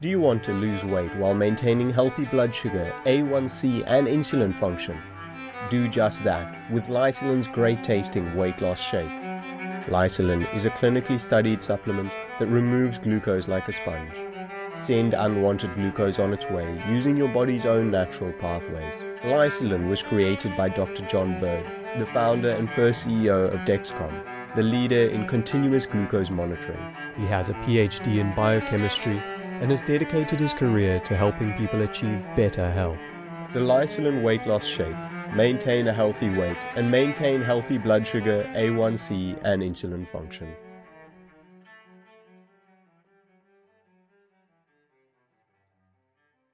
Do you want to lose weight while maintaining healthy blood sugar, A1C and insulin function? Do just that with Lysulin's great tasting weight loss shake. Lysulin is a clinically studied supplement that removes glucose like a sponge. Send unwanted glucose on its way using your body's own natural pathways. Lysulin was created by Dr. John Burd, the founder and first CEO of Dexcom, the leader in continuous glucose monitoring. He has a PhD in biochemistry and has dedicated his career to helping people achieve better health. The Lysulin Weight Loss Shake maintain a healthy weight and maintain healthy blood sugar, A1C and insulin function.